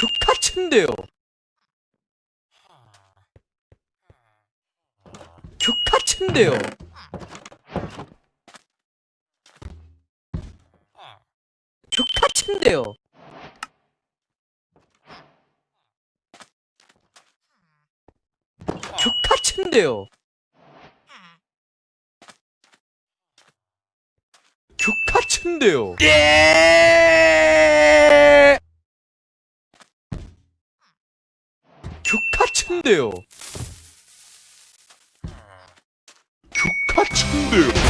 족같은데요. 족같은데요. 족같은데요. 족같은데요. 족같은데요. 예! 족같은데요. 족같은데요.